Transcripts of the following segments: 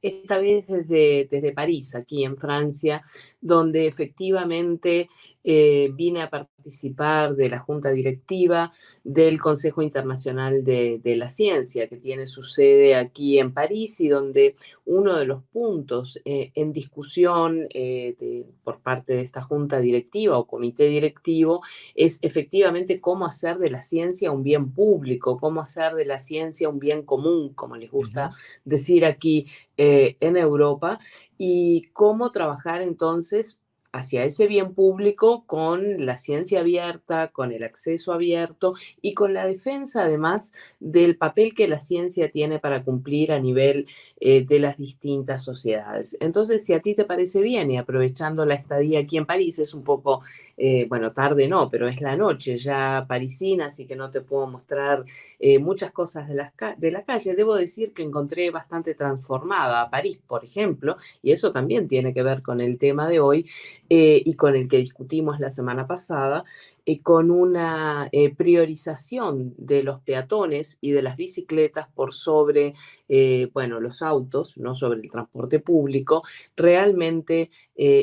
esta vez desde, desde París, aquí en Francia, donde efectivamente eh, vine a participar de la junta directiva del Consejo Internacional de, la Ciencia, que tiene su sede aquí en París y donde uno de los puntos eh, en discusión eh, por parte de esta junta directiva o comité directivo es efectivamente cómo hacer de la ciencia un bien público, cómo hacer de la ciencia un bien común, como les gusta decir aquí en Europa, y cómo trabajar entonces hacia ese bien público con la ciencia abierta, con el acceso abierto y con la defensa además del papel que la ciencia tiene para cumplir a nivel eh, de las distintas sociedades. Entonces, si a ti te parece bien y aprovechando la estadía aquí en París, es un poco, eh, bueno, tarde no, pero es la noche ya parisina, así que no te puedo mostrar eh, muchas cosas de, las de la calle. Debo decir que encontré bastante transformada a París, por ejemplo, y eso también tiene que ver con el tema de hoy, eh, y con el que discutimos la semana pasada, eh, con una eh, priorización de los peatones y de las bicicletas por sobre, eh, bueno, los autos, no sobre el transporte público, realmente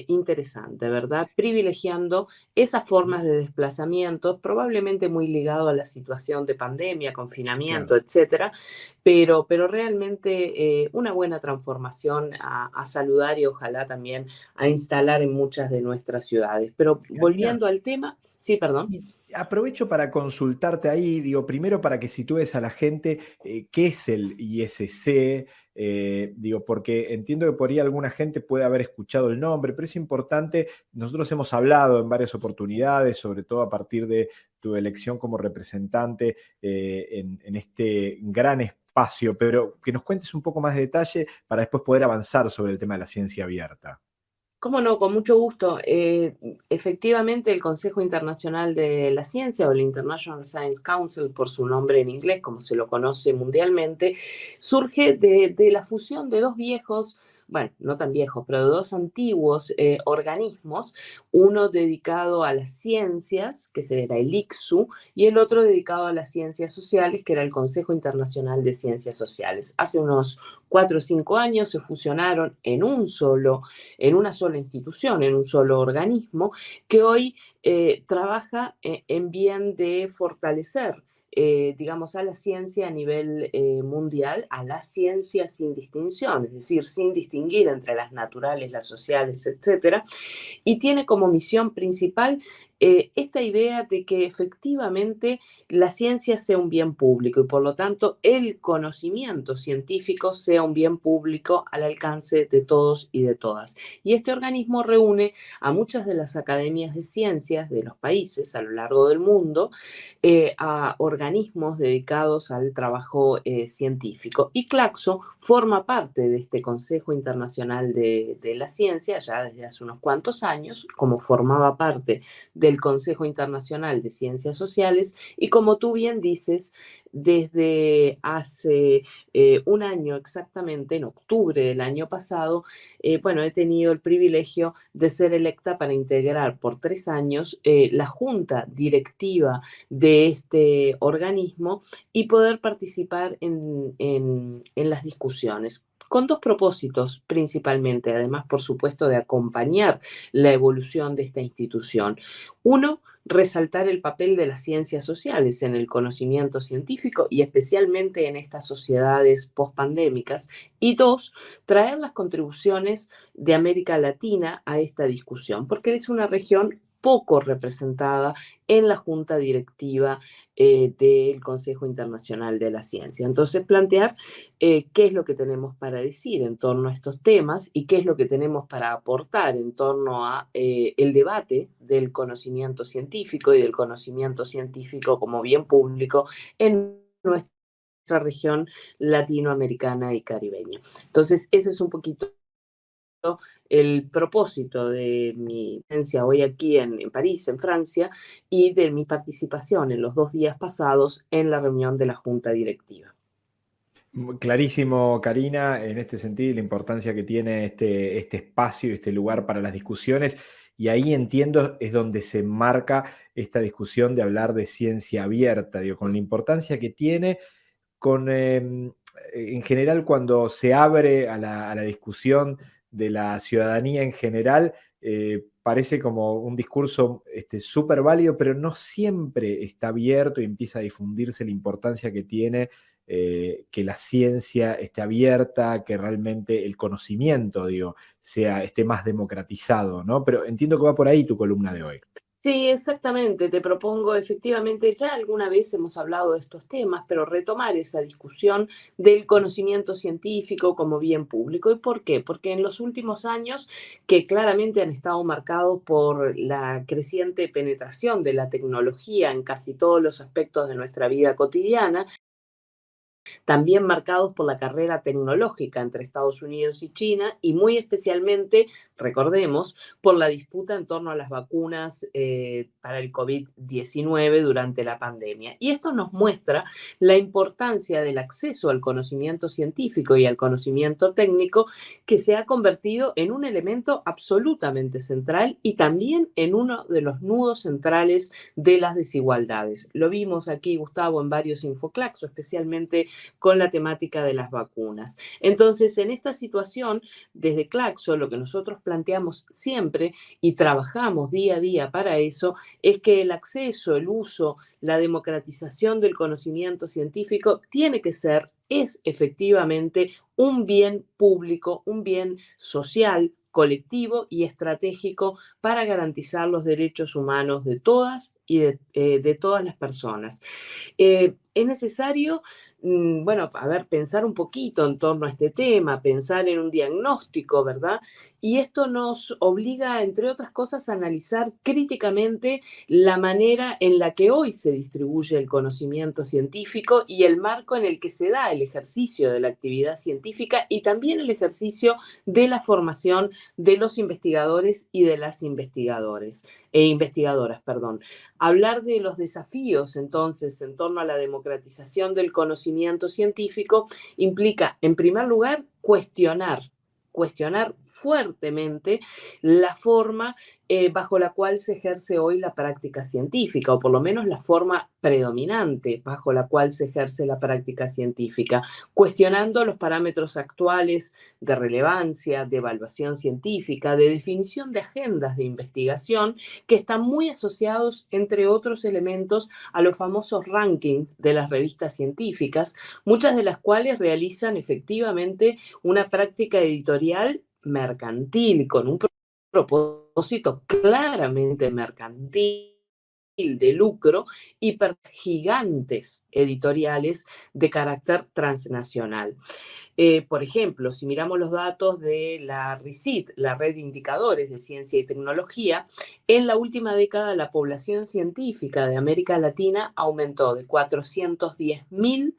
interesante, ¿verdad? Privilegiando esas formas de desplazamiento, probablemente muy ligado a la situación de pandemia, confinamiento, etcétera, pero, pero realmente una buena transformación a, saludar y ojalá también a instalar en muchas de nuestras ciudades. Pero volviendo al tema, sí, perdón aprovecho para consultarte ahí, digo, primero para que sitúes a la gente eh, qué es el ISC, eh, digo, porque entiendo que por ahí alguna gente puede haber escuchado el nombre, pero es importante, nosotros hemos hablado en varias oportunidades, sobre todo a partir de tu elección como representante eh, en, en este gran espacio, pero que nos cuentes un poco más de detalle para después poder avanzar sobre el tema de la ciencia abierta. Cómo no, con mucho gusto. Eh, efectivamente, el Consejo Internacional de la Ciencia o el International Science Council, por su nombre en inglés, como se lo conoce mundialmente, surge de, de la fusión de dos viejos bueno, no tan viejos, pero de dos antiguos eh, organismos, uno dedicado a las ciencias, que era el ICSU, y el otro dedicado a las ciencias sociales, que era el Consejo Internacional de Ciencias Sociales. Hace unos cuatro o cinco años se fusionaron en un solo, en una sola institución, en un solo organismo, que hoy eh, trabaja eh, en bien de fortalecer eh, digamos, a la ciencia a nivel eh, mundial, a la ciencia sin distinción, es decir, sin distinguir entre las naturales, las sociales, etcétera, y tiene como misión principal eh, esta idea de que efectivamente la ciencia sea un bien público y por lo tanto el conocimiento científico sea un bien público al alcance de todos y de todas. Y este organismo reúne a muchas de las academias de ciencias de los países a lo largo del mundo, eh, a organismos dedicados al trabajo eh, científico. Y Claxo forma parte de este Consejo Internacional de, de la Ciencia ya desde hace unos cuantos años, como formaba parte de del Consejo Internacional de Ciencias Sociales y como tú bien dices, desde hace eh, un año exactamente, en octubre del año pasado, eh, bueno, he tenido el privilegio de ser electa para integrar por tres años eh, la junta directiva de este organismo y poder participar en, en las discusiones con dos propósitos principalmente, además, por supuesto, de acompañar la evolución de esta institución. Uno, resaltar el papel de las ciencias sociales en el conocimiento científico y especialmente en estas sociedades pospandémicas. Y dos, traer las contribuciones de América Latina a esta discusión, porque es una región poco representada en la junta directiva eh, del Consejo Internacional de la Ciencia. Entonces, plantear eh, qué es lo que tenemos para decir en torno a estos temas y qué es lo que tenemos para aportar en torno a eh, el debate del conocimiento científico y del conocimiento científico como bien público en nuestra región latinoamericana y caribeña. Entonces, ese es un poquito el propósito de mi presencia hoy aquí en, París, en Francia, y de mi participación en los dos días pasados en la reunión de la Junta Directiva. Clarísimo, Karina, en este sentido, la importancia que tiene este, este espacio, este lugar para las discusiones. Y ahí entiendo es donde se marca esta discusión de hablar de ciencia abierta, con la importancia que tiene, con em, en general cuando se abre a la, discusión de la ciudadanía en general, eh, parece como un discurso súper este, válido, pero no siempre está abierto y empieza a difundirse la importancia que tiene eh, que la ciencia esté abierta, que realmente el conocimiento, digo, sea, esté más democratizado, ¿no? Pero entiendo que va por ahí tu columna de hoy. Sí, exactamente. Te propongo, efectivamente, ya alguna vez hemos hablado de estos temas, pero retomar esa discusión del conocimiento científico como bien público. ¿Y por qué? Porque en los últimos años, que claramente han estado marcados por la creciente penetración de la tecnología en casi todos los aspectos de nuestra vida cotidiana, también marcados por la carrera tecnológica entre Estados Unidos y China y muy especialmente, recordemos, por la disputa en torno a las vacunas eh, para el COVID-19 durante la pandemia. Y esto nos muestra la importancia del acceso al conocimiento científico y al conocimiento técnico que se ha convertido en un elemento absolutamente central y también en uno de los nudos centrales de las desigualdades. Lo vimos aquí, Gustavo, en varios infoclaxos, especialmente con la temática de las vacunas. Entonces, en esta situación, desde Claxo, lo que nosotros planteamos siempre y trabajamos día a día para eso, es que el acceso, el uso, la democratización del conocimiento científico tiene que ser es efectivamente un bien público, un bien social, colectivo y estratégico para garantizar los derechos humanos de todas y de, eh, todas las personas. Eh, es necesario Mm, bueno, a ver, pensar un poquito en torno a este tema, pensar en un diagnóstico, ¿verdad? Y esto nos obliga, entre otras cosas, a analizar críticamente la manera en la que hoy se distribuye el conocimiento científico y el marco en el que se da el ejercicio de la actividad científica y también el ejercicio de la formación de los investigadores y de las investigadores e investigadoras, perdón. Hablar de los desafíos, entonces, en torno a la democratización del conocimiento científico implica, en primer lugar, cuestionar cuestionar fuertemente la forma eh, bajo la cual se ejerce hoy la práctica científica, o por lo menos la forma predominante bajo la cual se ejerce la práctica científica, cuestionando los parámetros actuales de relevancia, de evaluación científica, de definición de agendas de investigación, que están muy asociados, entre otros elementos, a los famosos rankings de las revistas científicas, muchas de las cuales realizan efectivamente una práctica editorial mercantil, con un propósito claramente mercantil de lucro y gigantes editoriales de carácter transnacional. Eh, por ejemplo, si miramos los datos de la RICIT, la Red de Indicadores de Ciencia y Tecnología, en la última década la población científica de América Latina aumentó de 410.000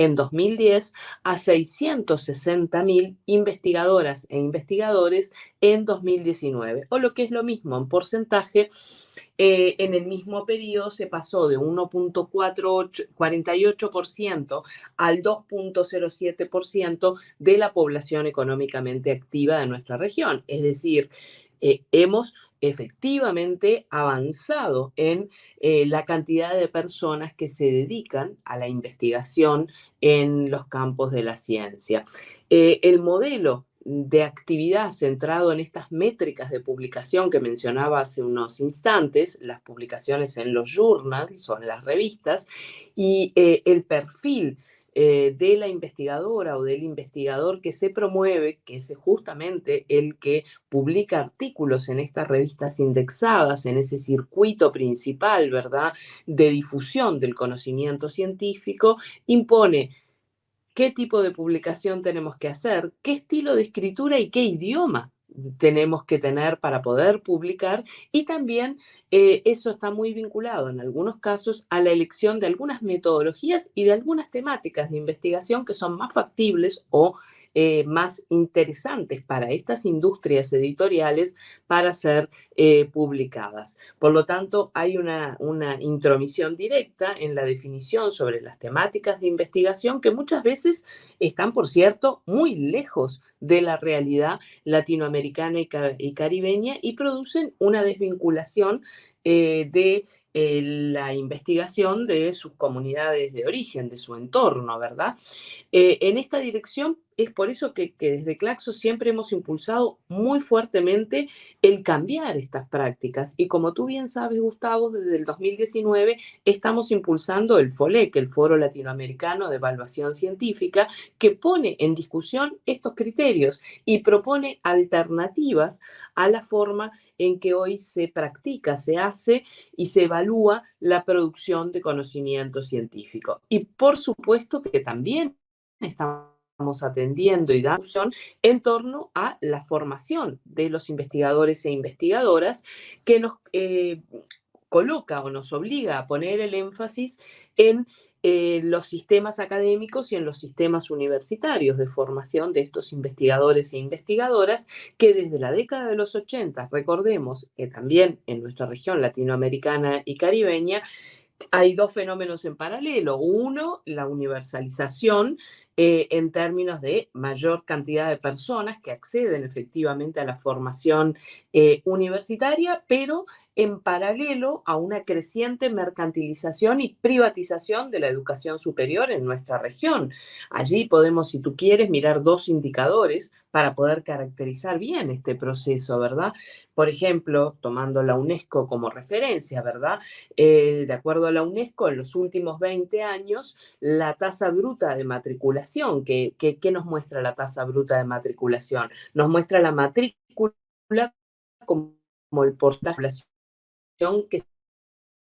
en 2010 a 660.000 investigadoras e investigadores en 2019, o lo que es lo mismo en porcentaje, eh, en el mismo periodo se pasó de 1.48% al 2.07% de la población económicamente activa de nuestra región. Es decir, eh, hemos efectivamente avanzado en eh, la cantidad de personas que se dedican a la investigación en los campos de la ciencia. Eh, el modelo de actividad centrado en estas métricas de publicación que mencionaba hace unos instantes, las publicaciones en los journals o en las revistas, y eh, el perfil eh, de la investigadora o del investigador que se promueve, que es justamente el que publica artículos en estas revistas indexadas, en ese circuito principal, ¿verdad?, de difusión del conocimiento científico, impone qué tipo de publicación tenemos que hacer, qué estilo de escritura y qué idioma tenemos que tener para poder publicar y también eh, eso está muy vinculado en algunos casos a la elección de algunas metodologías y de algunas temáticas de investigación que son más factibles o eh, más interesantes para estas industrias editoriales para ser eh, publicadas. Por lo tanto, hay una, una intromisión directa en la definición sobre las temáticas de investigación que muchas veces están, por cierto, muy lejos de la realidad latinoamericana y, caribeña y producen una desvinculación eh, de la investigación de sus comunidades de origen, de su entorno, ¿verdad? En esta dirección es por eso que, desde Claxo siempre hemos impulsado muy fuertemente el cambiar estas prácticas. Y como tú bien sabes, Gustavo, desde el 2019 estamos impulsando el FOLEC, el Foro Latinoamericano de Evaluación Científica, que pone en discusión estos criterios y propone alternativas a la forma en que hoy se practica, se hace y se evalúa la producción de conocimiento científico. Y por supuesto que también estamos atendiendo y dando en torno a la formación de los investigadores e investigadoras que nos eh, coloca o nos obliga a poner el énfasis en eh, los sistemas académicos y en los sistemas universitarios de formación de estos investigadores e investigadoras que desde la década de los 80, recordemos que también en nuestra región latinoamericana y caribeña, hay dos fenómenos en paralelo. Uno, la universalización eh, en términos de mayor cantidad de personas que acceden efectivamente a la formación eh, universitaria, pero en paralelo a una creciente mercantilización y privatización de la educación superior en nuestra región. Allí podemos, si tú quieres, mirar dos indicadores para poder caracterizar bien este proceso, ¿verdad? Por ejemplo, tomando la UNESCO como referencia, ¿verdad? Eh, de acuerdo a la UNESCO, en los últimos 20 años, la tasa bruta de matriculación ¿Qué, nos muestra la tasa bruta de matriculación? Nos muestra la matrícula como el porcentaje que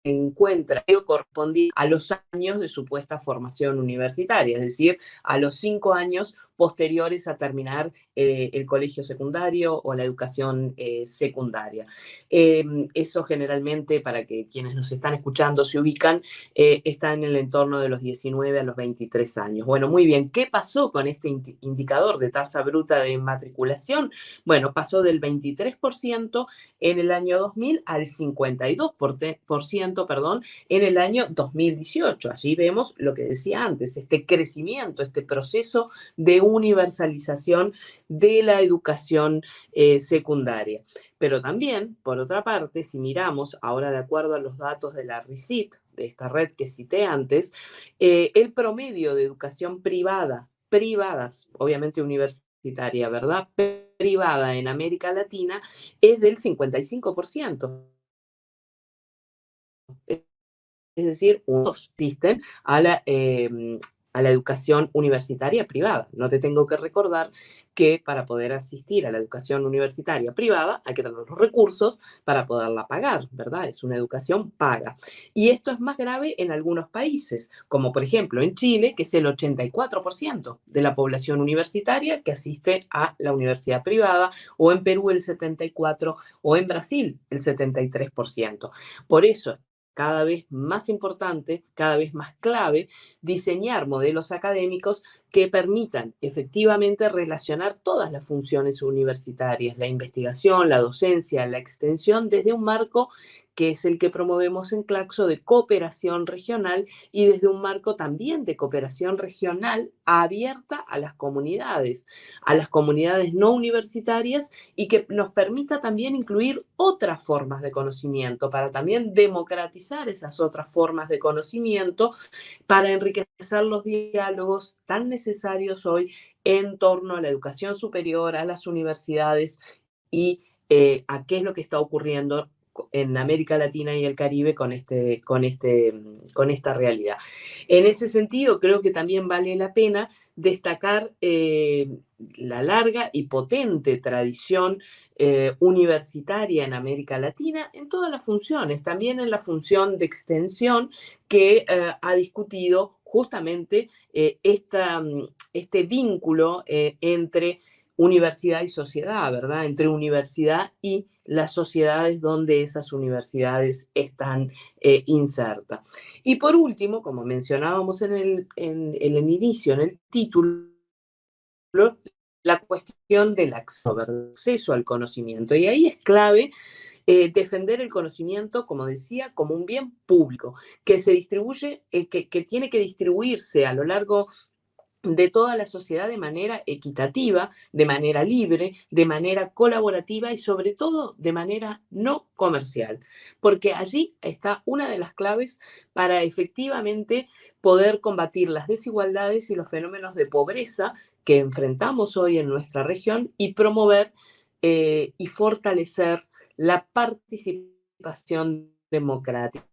encuentra o corresponde a los años de supuesta formación universitaria, es decir, a los cinco años posteriores a terminar eh, el colegio secundario o la educación eh, secundaria. Em, eso generalmente, para que quienes nos están escuchando se ubican, eh, está en el entorno de los 19 a los 23 años. Bueno, muy bien, ¿qué pasó con este indicador de tasa bruta de matriculación? Bueno, pasó del 23% en el año 2000 al 52% perdón, en el año 2018. Allí vemos lo que decía antes, este crecimiento, este proceso de universalización de la educación eh, secundaria. Pero también, por otra parte, si miramos ahora de acuerdo a los datos de la RICIT, de esta red que cité antes, eh, el promedio de educación privada, privadas, obviamente universitaria, ¿verdad? Privada en América Latina es del 55%. Es decir, unos asisten a la, em, a la educación universitaria privada. No te tengo que recordar que para poder asistir a la educación universitaria privada hay que tener los recursos para poderla pagar, ¿verdad? Es una educación paga. Y esto es más grave en algunos países, como por ejemplo en Chile, que es el 84% de la población universitaria que asiste a la universidad privada, o en Perú el 74%, o en Brasil el 73%. Por eso cada vez más importante, cada vez más clave, diseñar modelos académicos que permitan efectivamente relacionar todas las funciones universitarias, la investigación, la docencia, la extensión, desde un marco que es el que promovemos en Claxo de cooperación regional y desde un marco también de cooperación regional abierta a las comunidades, a las comunidades no universitarias y que nos permita también incluir otras formas de conocimiento para también democratizar esas otras formas de conocimiento para enriquecer los diálogos tan necesarios hoy en torno a la educación superior, a las universidades y eh, a qué es lo que está ocurriendo en América Latina y el Caribe con, este, con, este, con esta realidad. En ese sentido, creo que también vale la pena destacar eh, la larga y potente tradición eh, universitaria en América Latina en todas las funciones, también en la función de extensión que eh, ha discutido justamente esta, este vínculo entre universidad y sociedad, ¿verdad? Entre universidad y las sociedades donde esas universidades están eh, insertas. Y por último, como mencionábamos en el, en, el inicio, en el título, la cuestión del acceso al conocimiento. Y ahí es clave eh, defender el conocimiento, como decía, como un bien público, que se distribuye, eh, que, que, tiene que distribuirse a lo largo de toda la sociedad de manera equitativa, de manera libre, de manera colaborativa y sobre todo de manera no comercial, porque allí está una de las claves para efectivamente poder combatir las desigualdades y los fenómenos de pobreza que enfrentamos hoy en nuestra región y promover eh, y fortalecer la participación democrática.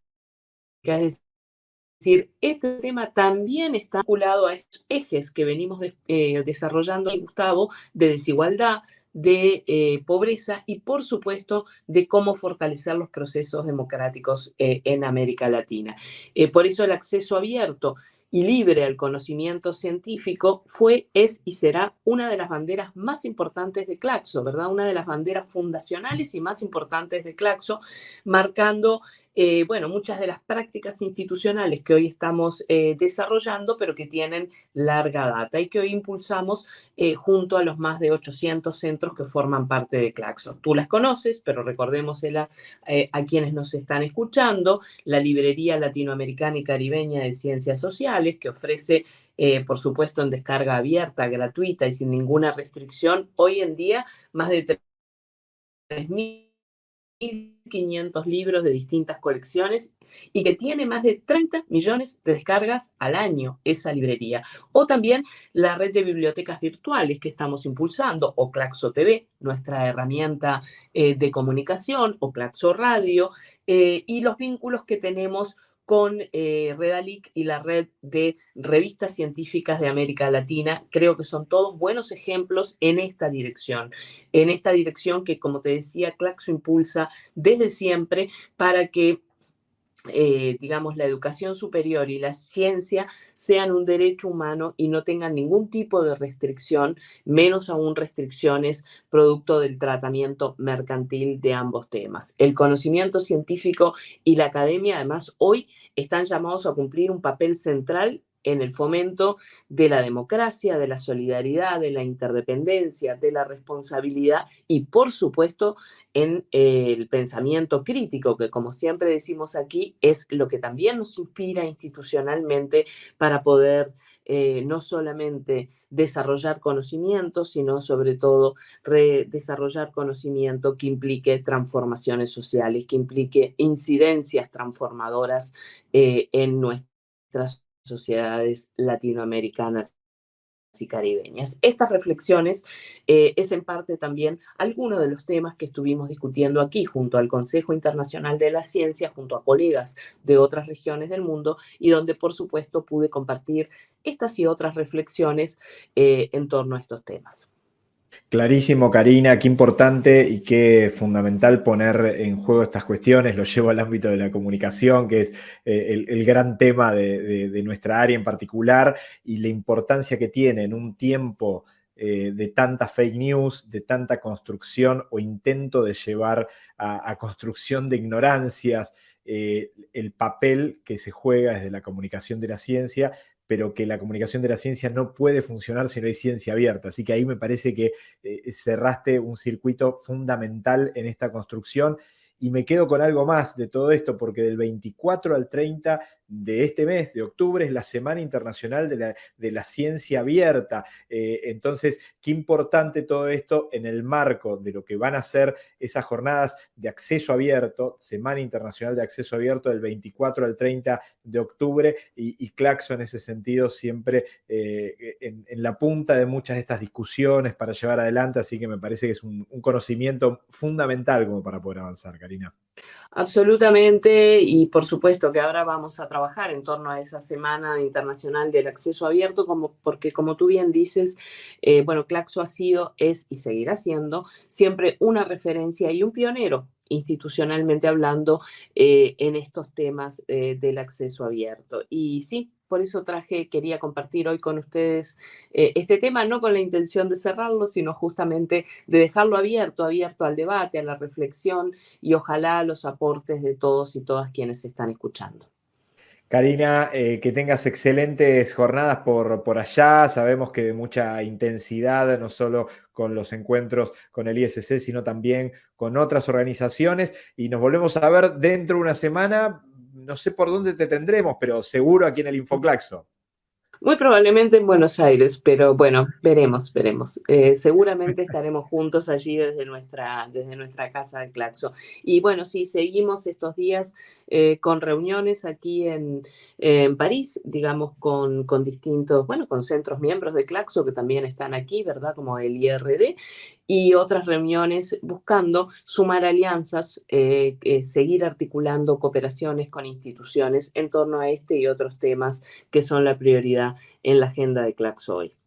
Decir, este tema también está vinculado a estos ejes que venimos eh, desarrollando, Gustavo, de desigualdad, de eh, pobreza y, por supuesto, de cómo fortalecer los procesos democráticos eh, en América Latina. por eso el acceso abierto y libre al conocimiento científico fue, es y será una de las banderas más importantes de Claxo, ¿verdad? Una de las banderas fundacionales y más importantes de Claxo, marcando eh, bueno, muchas de las prácticas institucionales que hoy estamos eh, desarrollando, pero que tienen larga data y que hoy impulsamos eh, junto a los más de 800 centros que forman parte de Claxo. Tú las conoces, pero recordémosela a quienes nos están escuchando, la Librería Latinoamericana y Caribeña de Ciencias Sociales, que ofrece por supuesto, en descarga abierta, gratuita y sin ninguna restricción, hoy en día más de 3.000 1.500 libros de distintas colecciones y que tiene más de 30 millones de descargas al año esa librería. O también la red de bibliotecas virtuales que estamos impulsando, o Claxo TV, nuestra herramienta eh, de comunicación, o Claxo Radio, eh, y los vínculos que tenemos con eh, Redalic y la red de revistas científicas de América Latina. Creo que son todos buenos ejemplos en esta dirección, en esta dirección que, como te decía, Claxo impulsa desde siempre para que eh, digamos, la educación superior y la ciencia sean un derecho humano y no tengan ningún tipo de restricción, menos aún restricciones producto del tratamiento mercantil de ambos temas. El conocimiento científico y la academia, además, hoy están llamados a cumplir un papel central en el fomento de la democracia, de la solidaridad, de la interdependencia, de la responsabilidad y, por supuesto, en eh, el pensamiento crítico, que como siempre decimos aquí, es lo que también nos inspira institucionalmente para poder eh, no solamente desarrollar conocimiento, sino sobre todo desarrollar conocimiento que implique transformaciones sociales, que implique incidencias transformadoras eh, en nuestras sociedades latinoamericanas y caribeñas. Estas reflexiones eh, es en parte también alguno de los temas que estuvimos discutiendo aquí junto al Consejo Internacional de la Ciencia, junto a colegas de otras regiones del mundo y donde por supuesto pude compartir estas y otras reflexiones eh, en torno a estos temas. Clarísimo, Karina, qué importante y qué fundamental poner en juego estas cuestiones. Lo llevo al ámbito de la comunicación, que es eh, el, gran tema de, nuestra área en particular, y la importancia que tiene en un tiempo eh, de tanta fake news, de tanta construcción o intento de llevar a, construcción de ignorancias, eh, el papel que se juega desde la comunicación de la ciencia pero que la comunicación de la ciencia no puede funcionar si no hay ciencia abierta. Así que ahí me parece que eh, cerraste un circuito fundamental en esta construcción. Y me quedo con algo más de todo esto, porque del 24 al 30 de este mes, de octubre, es la Semana Internacional de la, Ciencia Abierta. Eh, entonces, qué importante todo esto en el marco de lo que van a ser esas jornadas de acceso abierto, Semana Internacional de Acceso Abierto del 24 al 30 de octubre, y, Claxo en ese sentido siempre eh, en, la punta de muchas de estas discusiones para llevar adelante, así que me parece que es un, conocimiento fundamental como para poder avanzar, Karina. Absolutamente, y por supuesto que ahora vamos a trabajar en torno a esa Semana Internacional del Acceso Abierto, como, porque como tú bien dices, eh, bueno, Claxo ha sido, es y seguirá siendo siempre una referencia y un pionero institucionalmente hablando eh, en estos temas eh, del acceso abierto. Y sí, por eso traje, quería compartir hoy con ustedes eh, este tema, no con la intención de cerrarlo, sino justamente de dejarlo abierto, abierto al debate, a la reflexión y ojalá los aportes de todos y todas quienes están escuchando. Karina, eh, que tengas excelentes jornadas por, por allá. Sabemos que de mucha intensidad, no solo con los encuentros con el ISC, sino también con otras organizaciones. Y nos volvemos a ver dentro de una semana no sé por dónde te tendremos, pero seguro aquí en el Infoclaxo. Muy probablemente en Buenos Aires, pero bueno, veremos, veremos. Eh, seguramente estaremos juntos allí desde nuestra, desde nuestra casa de Claxo. Y bueno, sí, seguimos estos días eh, con reuniones aquí en, en París, digamos, con, con, distintos, bueno, con centros miembros de Claxo que también están aquí, ¿verdad? Como el IRD, y otras reuniones buscando sumar alianzas, eh, eh, seguir articulando cooperaciones con instituciones en torno a este y otros temas que son la prioridad en la agenda de hoy.